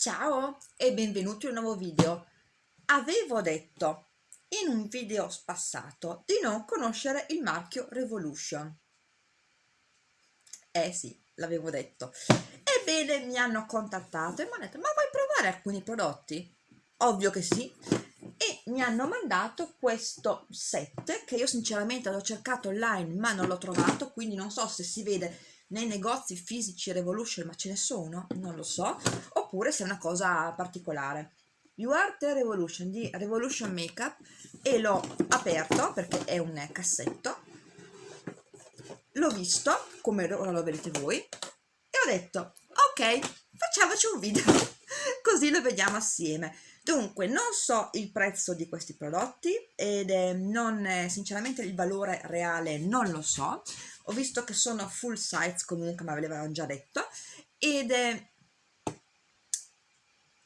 Ciao e benvenuti in un nuovo video. Avevo detto in un video passato di non conoscere il marchio Revolution. Eh sì, l'avevo detto. Ebbene, mi hanno contattato e mi hanno detto, ma vuoi provare alcuni prodotti? Ovvio che sì. E mi hanno mandato questo set che io sinceramente l'ho cercato online ma non l'ho trovato, quindi non so se si vede nei negozi fisici Revolution, ma ce ne sono, non lo so, oppure se è una cosa particolare. You Are The Revolution di Revolution Makeup. E l'ho aperto perché è un cassetto, l'ho visto, come ora lo vedete voi, e ho detto, ok, facciamoci un video, così lo vediamo assieme. Dunque, non so il prezzo di questi prodotti ed è non, sinceramente il valore reale non lo so, ho visto che sono full size comunque ma ve l'avevano già detto. Ed è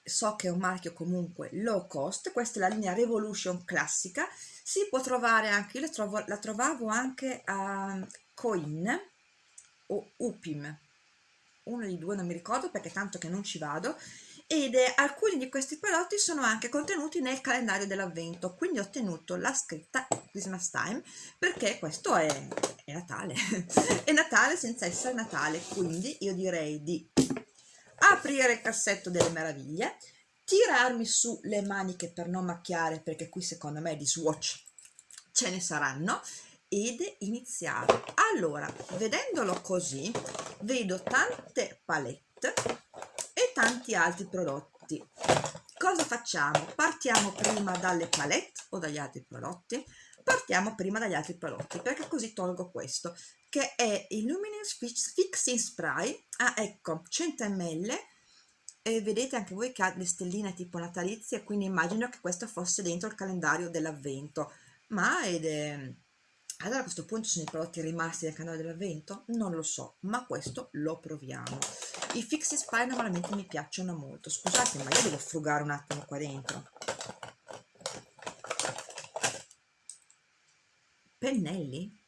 so che è un marchio comunque low cost questa è la linea Revolution classica. Si può trovare anche, io la, trovo, la trovavo anche a Coin o Upim. Uno di due non mi ricordo perché tanto che non ci vado ed eh, alcuni di questi prodotti sono anche contenuti nel calendario dell'avvento quindi ho ottenuto la scritta Christmas Time perché questo è, è Natale. È Natale senza essere Natale quindi io direi di aprire il cassetto delle meraviglie tirarmi su le maniche per non macchiare perché qui secondo me di swatch ce ne saranno ed iniziare. Allora vedendolo così vedo tante palette tanti altri prodotti. Cosa facciamo? partiamo prima dalle palette o dagli altri prodotti? Partiamo prima dagli altri prodotti perché così tolgo questo che è il Luminous Fixing Spray. Ah ecco 100 ml e vedete anche voi che ha le stelline tipo natalizie quindi immagino che questo fosse dentro il calendario dell'avvento. Ma ed è allora a questo punto sono i prodotti rimasti nel canale dell'avvento? Non lo so, ma questo lo proviamo. I fixie spy normalmente mi piacciono molto. Scusate, ma io devo frugare un attimo qua dentro. Pennelli?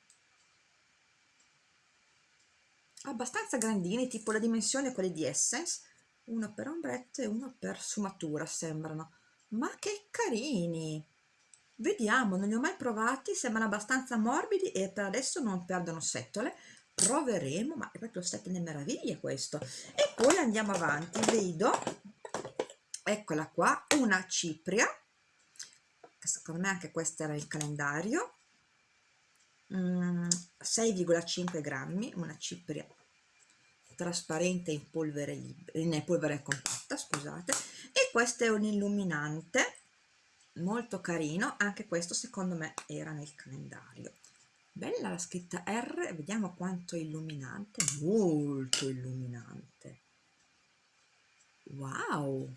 Abbastanza grandini, tipo la dimensione quelli di Essence. Uno per ombretto e uno per sfumatura, sembrano. Ma che carini! Vediamo, non li ho mai provati, sembrano abbastanza morbidi e per adesso non perdono setole. Proveremo, ma è proprio sette le meraviglie questo. E poi andiamo avanti, vedo, eccola qua, una cipria, secondo me anche questo era il calendario, 6,5 mm, grammi, una cipria trasparente in polvere, in polvere compatta, scusate, e questo è un illuminante molto carino anche questo secondo me era nel calendario. Bella la scritta R vediamo quanto illuminante molto illuminante. Wow!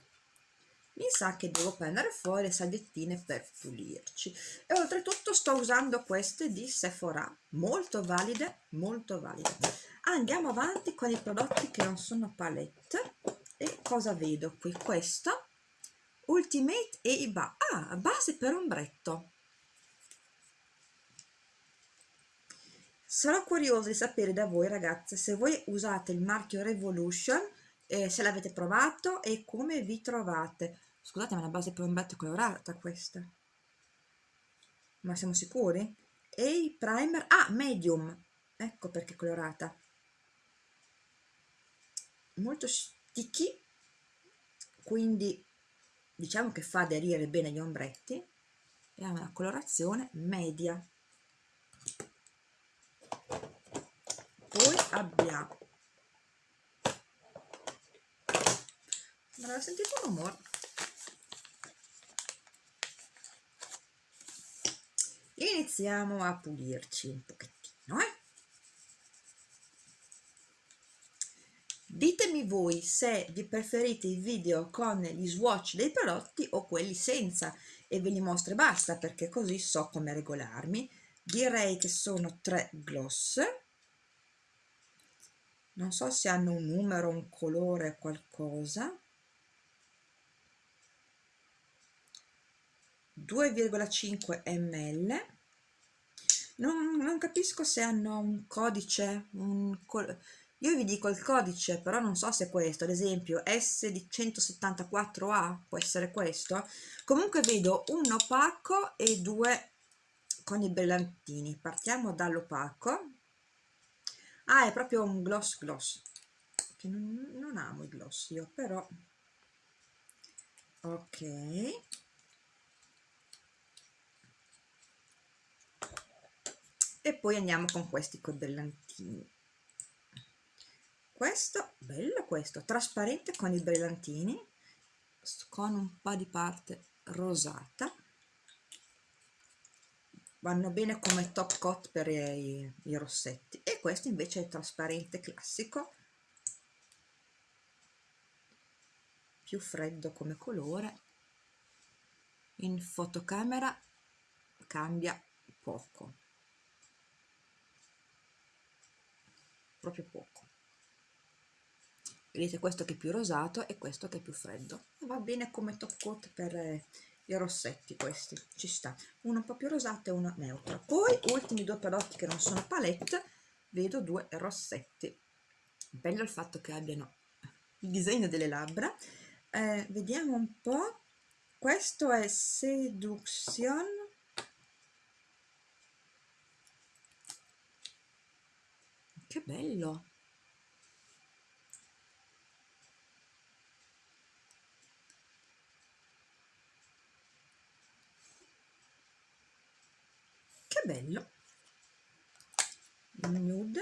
Mi sa che devo prendere fuori le salviettine per pulirci. E oltretutto sto usando queste di Sephora molto valide molto valide. Andiamo avanti con i prodotti che non sono palette. E cosa vedo qui? Questo Ultimate e i ba ah, base per ombretto. Sarò curiosa di sapere da voi ragazze se voi usate il marchio Revolution, eh, se l'avete provato e come vi trovate. Scusate ma la base per ombretto colorata questa. Ma siamo sicuri? E i primer, ah medium, ecco perché è colorata. Molto sticky, quindi diciamo che fa aderire bene gli ombretti e ha una colorazione media poi abbiamo non avete sentito un rumore iniziamo a pulirci un pochettino eh? Ditemi voi se vi preferite i video con gli swatch dei prodotti o quelli senza e ve li mostro e basta perché così so come regolarmi. Direi che sono tre gloss. Non so se hanno un numero, un colore, qualcosa. 2,5 ml. Non, non, capisco se hanno un codice, un, io vi dico il codice però non so se è questo ad esempio S di 174A può essere questo. Comunque vedo un opaco e due con i brillantini. Partiamo dall'opaco. Ah è proprio un gloss gloss che non, non amo i gloss io però. Ok. E poi andiamo con questi brillantini questo bello questo trasparente con i brillantini con un po' di parte rosata. Vanno bene come top coat per i, i rossetti. E questo invece è trasparente classico. Più freddo come colore. In fotocamera cambia poco. Proprio poco vedete questo che è più rosato e questo che è più freddo va bene come top coat per eh, i rossetti questi. Ci sta. Uno un po' più rosato e uno neutro. Poi ultimi due prodotti che non sono palette vedo due rossetti. Bello il fatto che abbiano il disegno delle labbra. Eh, vediamo un po' questo è Seduction. Che bello che bello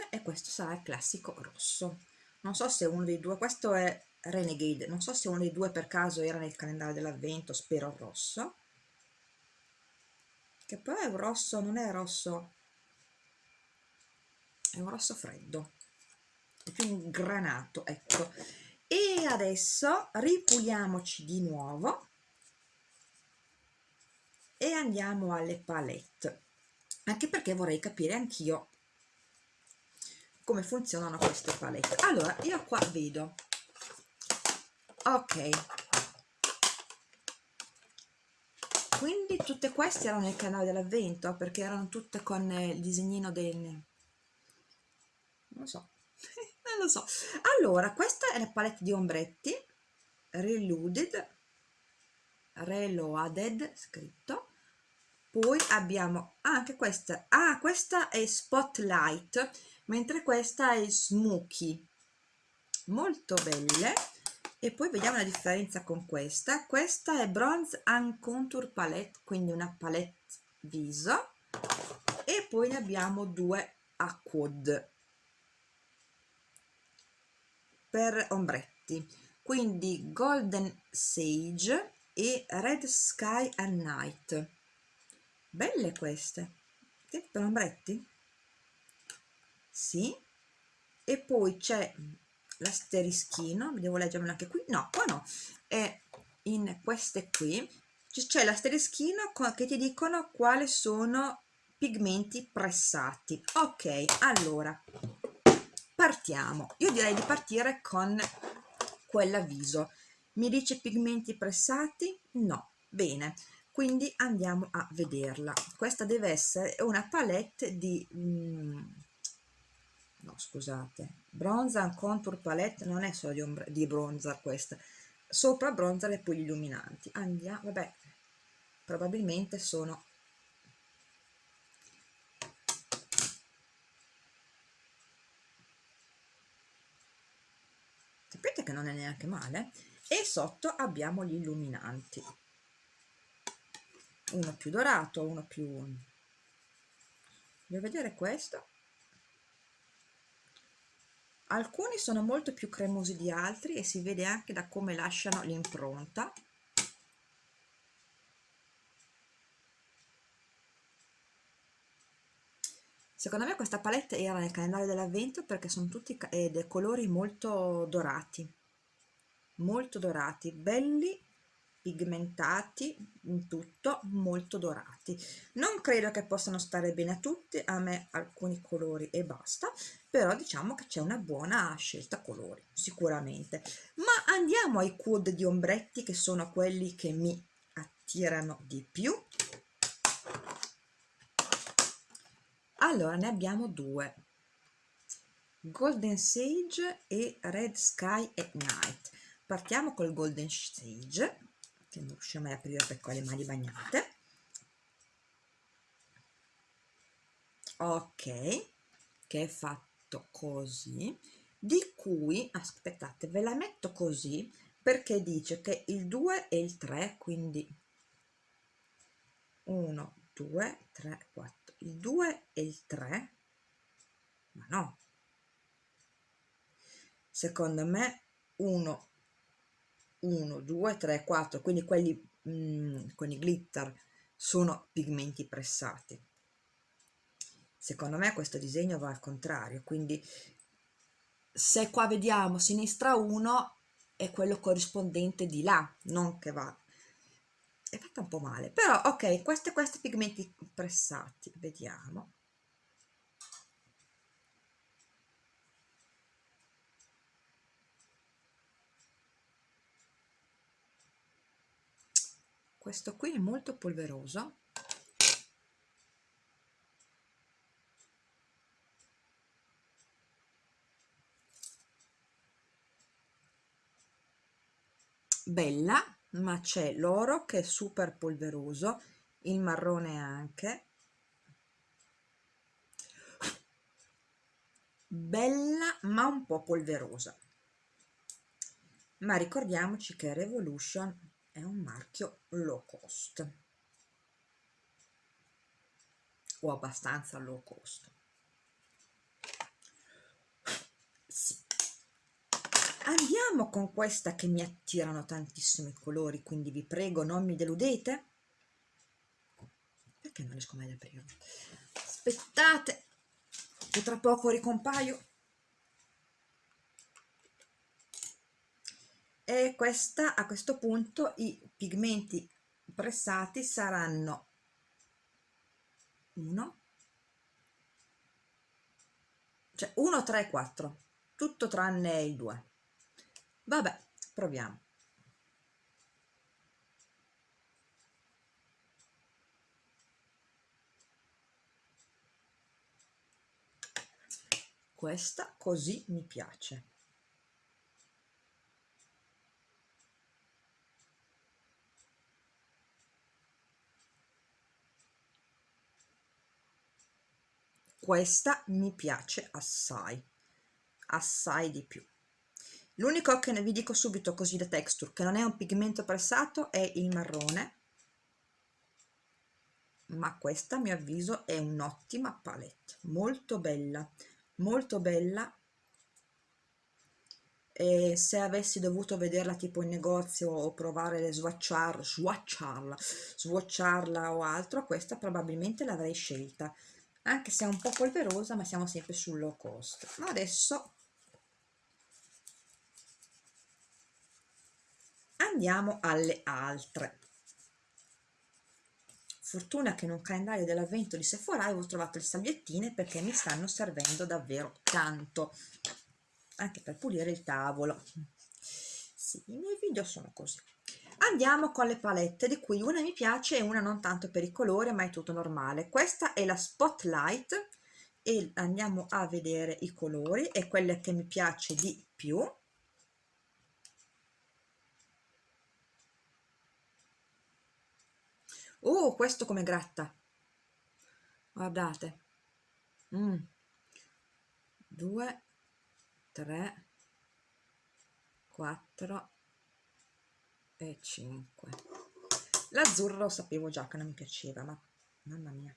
e questo sarà il classico rosso. Non so se uno dei due questo è Renegade non so se uno dei due per caso era nel calendario dell'avvento spero rosso. Che poi è un rosso non è rosso. È un rosso freddo. È più un granato ecco. E adesso ripuliamoci di nuovo. E andiamo alle palette. Anche perché vorrei capire anch'io come funzionano queste palette. Allora io qua vedo. Ok. Quindi tutte queste erano nel canale dell'avvento perché erano tutte con il disegnino del non lo so. Non lo so. Allora questa è la palette di ombretti. Reloaded. Reloaded scritto. Poi abbiamo anche questa. Ah questa è spotlight mentre questa è smoky molto belle. E poi vediamo la differenza con questa. Questa è bronze and contour palette quindi una palette viso. E poi ne abbiamo due a quad. Per ombretti. Quindi golden sage e red sky and night. Belle queste. Per ombretti sì. E poi c'è l'asterischino devo leggermelo anche qui. No qua no. È in queste qui. C'è l'asterischino che ti dicono quali sono pigmenti pressati. Ok allora partiamo. Io direi di partire con quella viso. Mi dice pigmenti pressati? No. Bene. Quindi andiamo a vederla. Questa deve essere una palette di mm, no scusate. Bronzer contour palette non è solo di, ombra, di bronzer questa. Sopra bronzer e poi gli illuminanti. Andiamo vabbè probabilmente sono sapete che non è neanche male? E sotto abbiamo gli illuminanti. Uno più dorato uno più voglio vedere questo alcuni sono molto più cremosi di altri e si vede anche da come lasciano l'impronta. Secondo me questa palette era nel calendario dell'avvento perché sono tutti eh, dei colori molto dorati. Molto dorati belli pigmentati in tutto molto dorati. Non credo che possano stare bene a tutti a me alcuni colori e basta però diciamo che c'è una buona scelta colori sicuramente. Ma andiamo ai quad di ombretti che sono quelli che mi attirano di più. Allora ne abbiamo due. Golden Sage e Red Sky at Night. Partiamo col Golden Sage, che non riusciamo a aprire perché ho le mani bagnate. Ok, che è fatto così, di cui, aspettate, ve la metto così perché dice che il 2 e il 3, quindi 1, 2, 3, 4, il 2 e il 3, ma no, secondo me 1 1 2 3 4 quindi quelli mm, con i glitter sono pigmenti pressati. Secondo me questo disegno va al contrario quindi se qua vediamo sinistra 1 è quello corrispondente di là non che va è fatta un po' male però ok questi questi pigmenti pressati vediamo questo qui è molto polveroso. Bella ma c'è l'oro che è super polveroso il marrone anche. Bella ma un po' polverosa. Ma ricordiamoci che Revolution è un marchio low cost. O abbastanza low cost. Sì. andiamo con questa che mi attirano tantissimo i colori quindi vi prego non mi deludete. Perché non riesco mai ad aprirlo aspettate che tra poco ricompaio e questa a questo punto i pigmenti pressati saranno 1 cioè 1 3 4 tutto tranne il 2 vabbè proviamo. Questa così mi piace questa mi piace assai assai di più. L'unico che ne vi dico subito così da texture che non è un pigmento pressato è il marrone. Ma questa a mio avviso è un'ottima palette. Molto bella molto bella. E se avessi dovuto vederla tipo in negozio o provare le swatchar, swatcharla, swatcharla o altro questa probabilmente l'avrei scelta anche se è un po' polverosa ma siamo sempre sul low cost. Ma adesso andiamo alle altre. Fortuna che in un calendario dell'avvento di Sephora avevo trovato le salviettine perché mi stanno servendo davvero tanto. Anche per pulire il tavolo. Sì, i miei video sono così andiamo con le palette di cui una mi piace e una non tanto per i colori ma è tutto normale. Questa è la spotlight e andiamo a vedere i colori e quelle che mi piace di più. Oh questo come gratta. Guardate. Mm. 2 3 4 e 5 l'azzurro sapevo già che non mi piaceva ma mamma mia.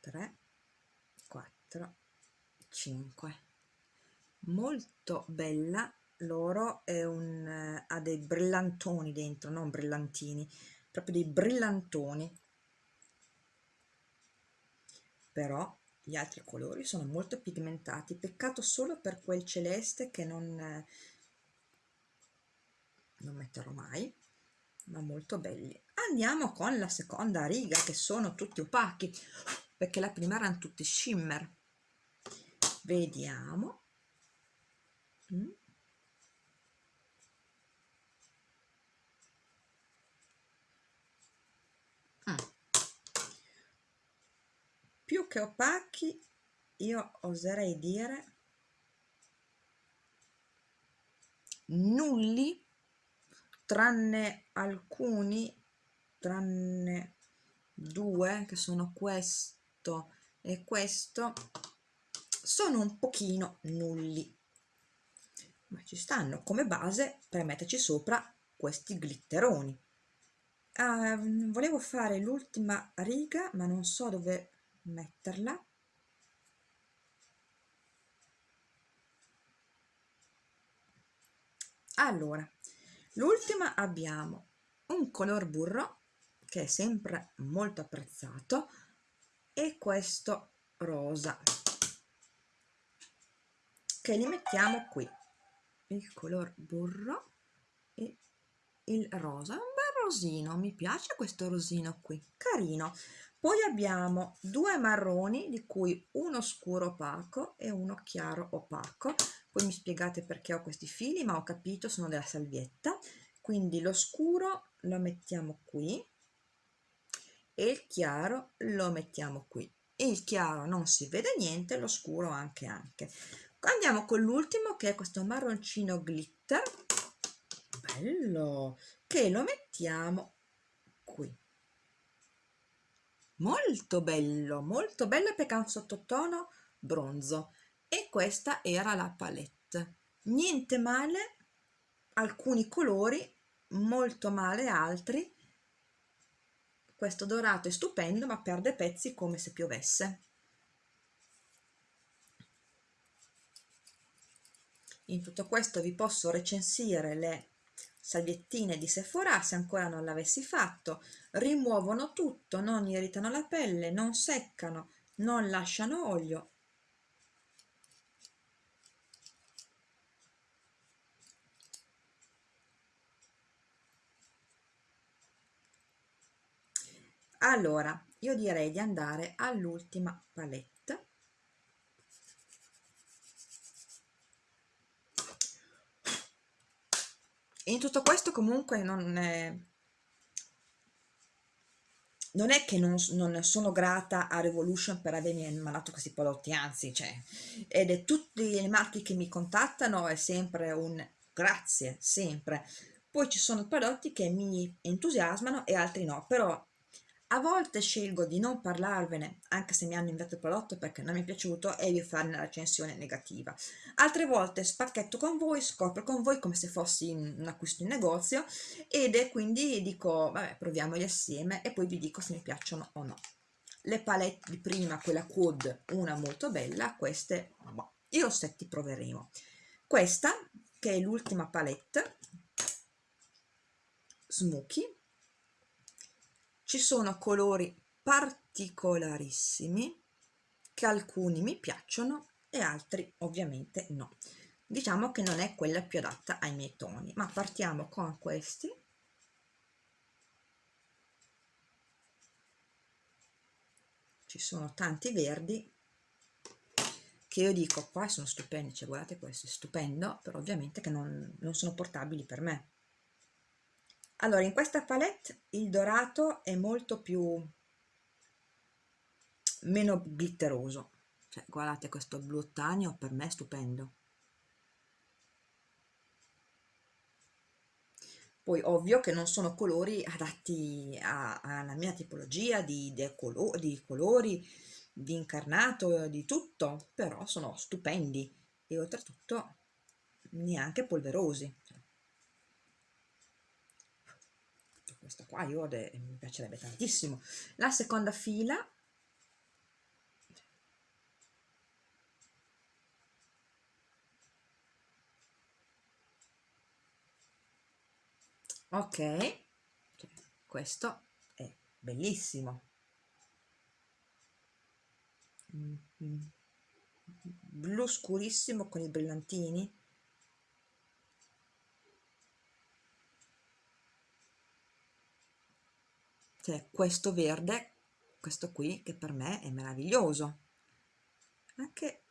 Tre quattro cinque. Molto bella. L'oro è un ha dei brillantoni dentro non brillantini proprio dei brillantoni. Però gli altri colori sono molto pigmentati. Peccato solo per quel celeste che non, non metterò mai ma molto belli. Andiamo con la seconda riga che sono tutti opachi perché la prima erano tutti shimmer. Vediamo. Mm. Più che opachi io oserei dire nulli tranne alcuni tranne due che sono questo e questo sono un pochino nulli. Ma ci stanno come base per metterci sopra questi glitteroni. Uh, volevo fare l'ultima riga ma non so dove metterla. Allora l'ultima abbiamo un color burro che è sempre molto apprezzato e questo rosa che li mettiamo qui il color burro e il rosa. Un bel rosino mi piace questo rosino qui carino poi abbiamo due marroni di cui uno scuro opaco e uno chiaro opaco. Poi mi spiegate perché ho questi fili ma ho capito sono della salvietta. Quindi lo scuro lo mettiamo qui e il chiaro lo mettiamo qui. Il chiaro non si vede niente lo scuro anche anche. Andiamo con l'ultimo che è questo marroncino glitter. Bello! Che lo mettiamo qui molto bello molto bello perché ha un sottotono bronzo. E questa era la palette. Niente male alcuni colori molto male altri. Questo dorato è stupendo ma perde pezzi come se piovesse. In tutto questo vi posso recensire le salviettine di Sephora se ancora non l'avessi fatto. Rimuovono tutto non irritano la pelle non seccano non lasciano olio. Allora io direi di andare all'ultima palette in tutto questo comunque non è, non è che non, non, sono grata a Revolution per avermi mandato questi prodotti, anzi, cioè, ed è tutti i marchi che mi contattano è sempre un grazie, sempre. Poi ci sono prodotti che mi entusiasmano e altri no, però a volte scelgo di non parlarvene, anche se mi hanno inviato il prodotto perché non mi è piaciuto e vi fare una recensione negativa. Altre volte spacchetto con voi, scopro con voi come se fossi un acquisto in negozio ed è quindi dico, vabbè, proviamoli assieme e poi vi dico se mi piacciono o no. Le palette di prima, quella Quad, una molto bella, queste, boh, i rossetti proveremo. Questa, che è l'ultima palette, Smokey, ci sono colori particolarissimi che alcuni mi piacciono e altri ovviamente no. Diciamo che non è quella più adatta ai miei toni ma partiamo con questi. Ci sono tanti verdi che io dico qua sono stupendi cioè guardate questo è stupendo però ovviamente che non, non sono portabili per me allora in questa palette il dorato è molto più meno glitteroso. Cioè guardate questo blu ottaneo per me è stupendo. Poi ovvio che non sono colori adatti alla mia tipologia di, di, colo di colori di incarnato di tutto però sono stupendi e oltretutto neanche polverosi questa qua io mi piacerebbe tantissimo. La seconda fila. Ok. Questo è bellissimo. Mm -hmm. blu scurissimo con i brillantini c'è questo verde questo qui che per me è meraviglioso anche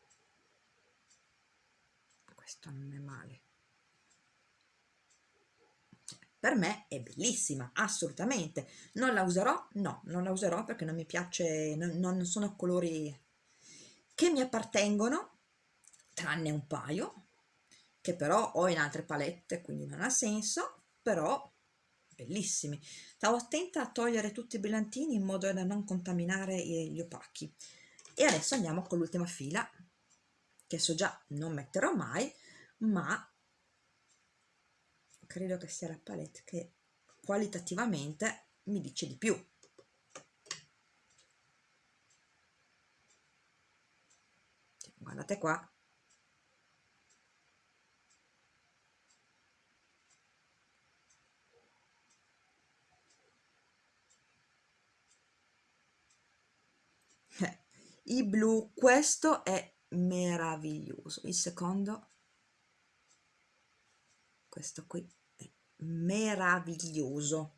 questo non è male per me è bellissima, assolutamente. Non la userò? No, non la userò perché non mi piace, non, non sono colori che mi appartengono, tranne un paio, che però ho in altre palette, quindi non ha senso, però bellissimi. Stavo attenta a togliere tutti i brillantini in modo da non contaminare gli opachi. E adesso andiamo con l'ultima fila, che so già non metterò mai, ma credo che sia la palette che qualitativamente mi dice di più. Guardate qua, i blu questo è meraviglioso. Il secondo questo qui è meraviglioso.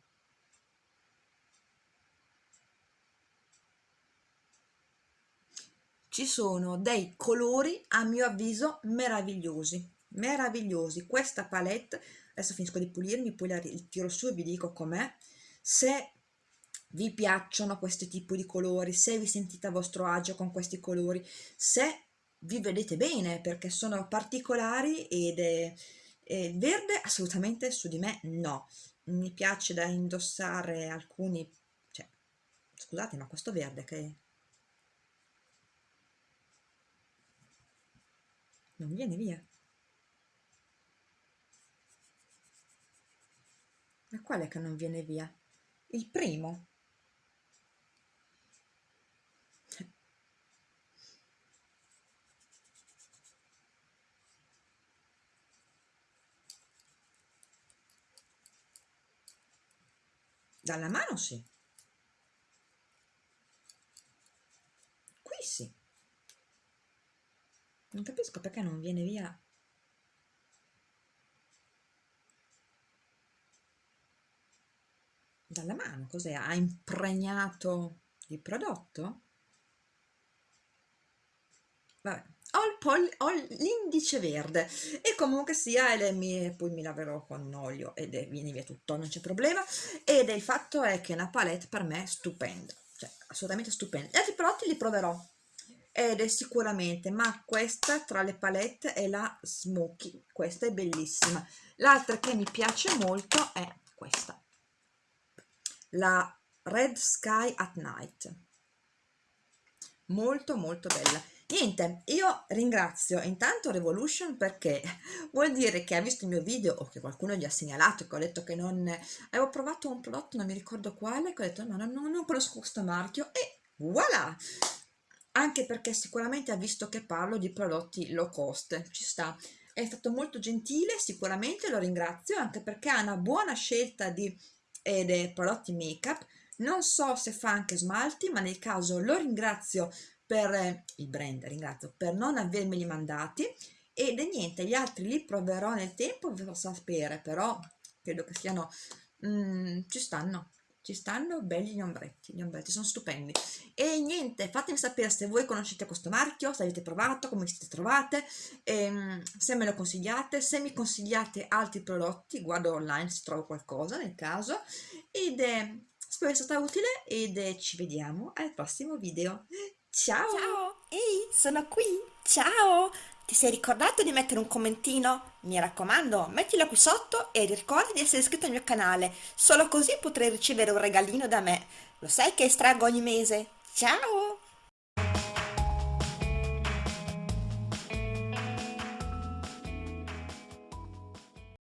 Ci sono dei colori a mio avviso meravigliosi meravigliosi. Questa palette adesso finisco di pulirmi poi la tiro su e vi dico com'è. Se vi piacciono questi tipi di colori, se vi sentite a vostro agio con questi colori, se vi vedete bene perché sono particolari ed è, è verde assolutamente su di me no, mi piace da indossare alcuni, cioè, scusate ma questo verde che non viene via. Ma quale che non viene via? Il primo. Dalla mano sì. Qui sì. Non capisco perché non viene via dalla mano. Cos'è? Ha impregnato il prodotto? Vabbè, ho l'indice verde e comunque sia le mie, poi mi laverò con olio ed è, viene via tutto, non c'è problema ed il fatto è che è una palette per me stupenda, cioè assolutamente stupenda. Gli altri prodotti li proverò ed è sicuramente, ma questa tra le palette è la Smoky, questa è bellissima. L'altra che mi piace molto è questa, la Red Sky at Night, molto molto bella Niente, io ringrazio intanto Revolution perché vuol dire che ha visto il mio video o che qualcuno gli ha segnalato che ho detto che non... avevo provato un prodotto, non mi ricordo quale, che ho detto no, no, no non conosco questo marchio e voilà! Anche perché sicuramente ha visto che parlo di prodotti low cost, ci sta. È stato molto gentile, sicuramente lo ringrazio, anche perché ha una buona scelta di eh, prodotti make up, non so se fa anche smalti, ma nel caso lo ringrazio per il brand, ringrazio, per non avermeli mandati ed niente, gli altri li proverò nel tempo, vi farò sapere, però credo che siano, mm, ci stanno, ci stanno belli gli ombretti, gli ombretti sono stupendi. E niente, fatemi sapere se voi conoscete questo marchio, se avete provato, come siete trovate, ehm, se me lo consigliate, se mi consigliate altri prodotti, guardo online se trovo qualcosa nel caso, ed eh, spero sia stata utile ed eh, ci vediamo al prossimo video. Ciao! Ciao! Ehi, sono qui! Ciao! Ti sei ricordato di mettere un commentino? Mi raccomando, mettilo qui sotto e ricorda di essere iscritto al mio canale, solo così potrai ricevere un regalino da me. Lo sai che estraggo ogni mese? Ciao!